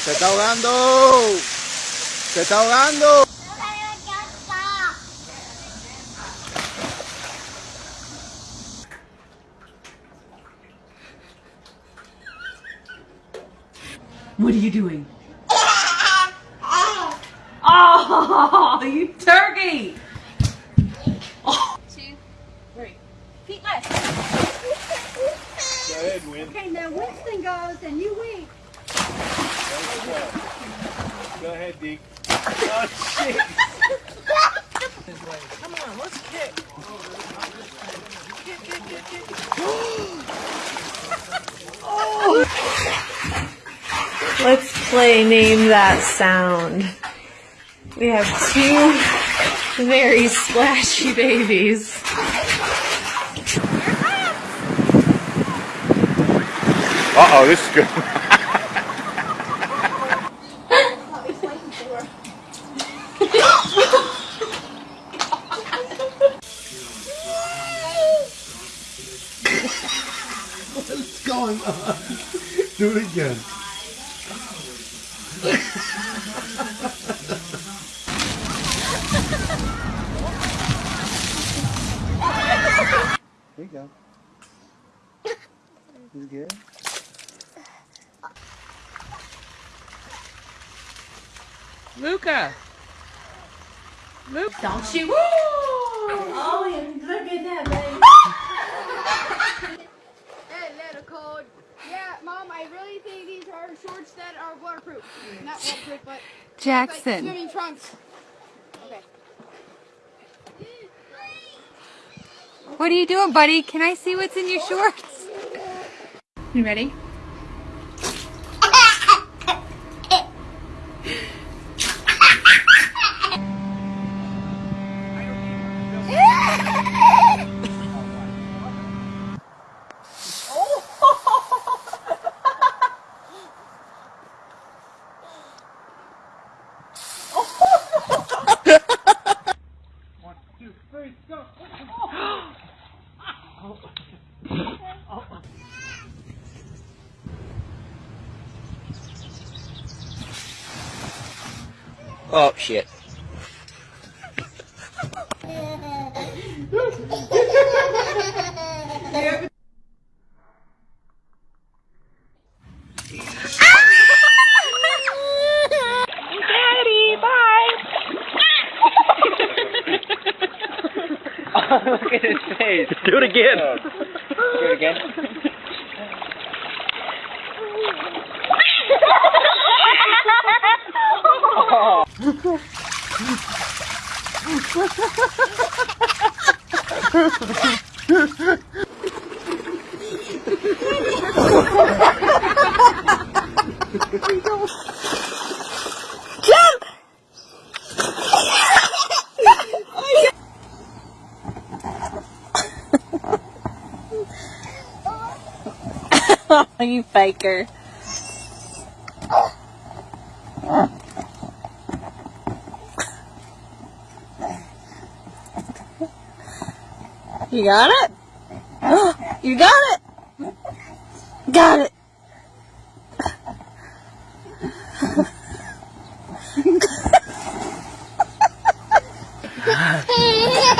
Se está ahogando. Se está ahogando. What are you doing? Oh, you turkey! Oh. Two, three. Feet left. Go ahead, Win. Okay, now Winston goes and you wink. Go ahead, Deke. Oh, shit. Come on, let's kick. Kick, kick, kick, kick. oh. Let's play Name That Sound. We have two very splashy babies. Uh-oh, this is good. What's going on? Do it again. There you go. You good? Luca. Luca. Don't you? Woo! Oh, yeah, look at that, baby. Hey, letter code. Yeah, Mom, I really think these are shorts that are waterproof. Not waterproof, but like Jackson. swimming trunks. Okay. What are you doing, buddy? Can I see what's in your shorts? You ready? Oh, shit. Daddy, bye. Look at his face. Do it again. Oh. Do it again. you faker. You got it? Oh, you got it? Got it.